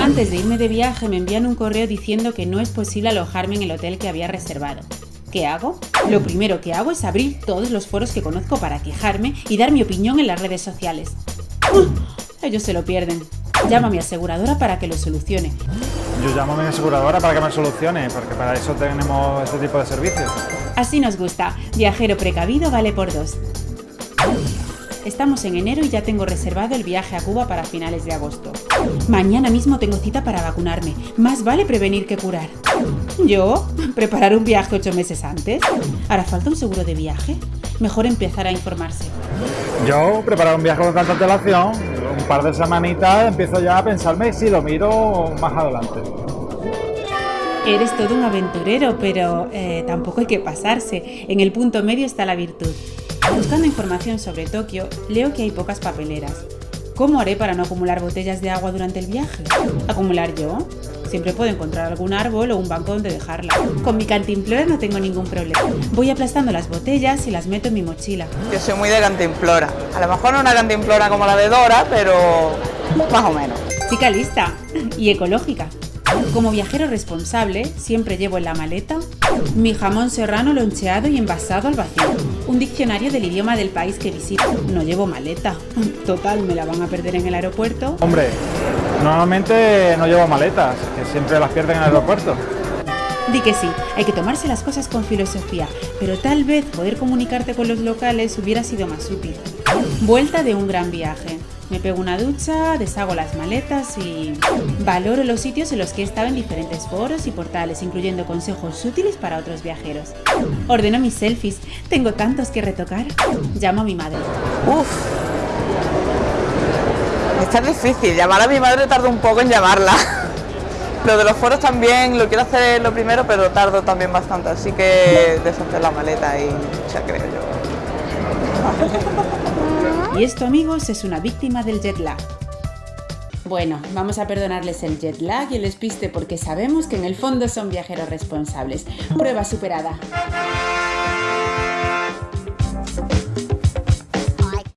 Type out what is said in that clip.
Antes de irme de viaje me envían un correo diciendo que no es posible alojarme en el hotel que había reservado. ¿Qué hago? Lo primero que hago es abrir todos los foros que conozco para quejarme y dar mi opinión en las redes sociales. Ellos se lo pierden. Llama a mi aseguradora para que lo solucione. Yo llamo a mi aseguradora para que me solucione, porque para eso tenemos este tipo de servicios. Así nos gusta. Viajero precavido vale por dos. Estamos en enero y ya tengo reservado el viaje a Cuba para finales de agosto. Mañana mismo tengo cita para vacunarme. Más vale prevenir que curar. ¿Yo? ¿Preparar un viaje ocho meses antes? ¿Hará falta un seguro de viaje? Mejor empezar a informarse. Yo, preparar un viaje con tanta antelación, un par de semanitas, empiezo ya a pensarme si lo miro más adelante. Eres todo un aventurero, pero eh, tampoco hay que pasarse. En el punto medio está la virtud. Buscando información sobre Tokio, leo que hay pocas papeleras. ¿Cómo haré para no acumular botellas de agua durante el viaje? ¿Acumular yo? Siempre puedo encontrar algún árbol o un banco donde dejarla. Con mi cantimplora no tengo ningún problema. Voy aplastando las botellas y las meto en mi mochila. Yo soy muy de cantimplora. A lo mejor no una cantimplora como la de Dora, pero más o menos. Chica lista y ecológica. Como viajero responsable, siempre llevo en la maleta mi jamón serrano loncheado y envasado al vacío, un diccionario del idioma del país que visito. No llevo maleta. Total, me la van a perder en el aeropuerto. Hombre, normalmente no llevo maletas, que siempre las pierden en el aeropuerto. Di que sí, hay que tomarse las cosas con filosofía, pero tal vez poder comunicarte con los locales hubiera sido más útil. Vuelta de un gran viaje. Me pego una ducha, deshago las maletas y valoro los sitios en los que he estado en diferentes foros y portales, incluyendo consejos útiles para otros viajeros. Ordeno mis selfies, tengo tantos que retocar. Llamo a mi madre. Uf. Está difícil, llamar a mi madre tardo un poco en llamarla. Lo de los foros también lo quiero hacer lo primero, pero tardo también bastante, así que deshacer la maleta y ya creo yo. Y esto, amigos, es una víctima del jet lag. Bueno, vamos a perdonarles el jet lag y el despiste porque sabemos que en el fondo son viajeros responsables. Prueba superada.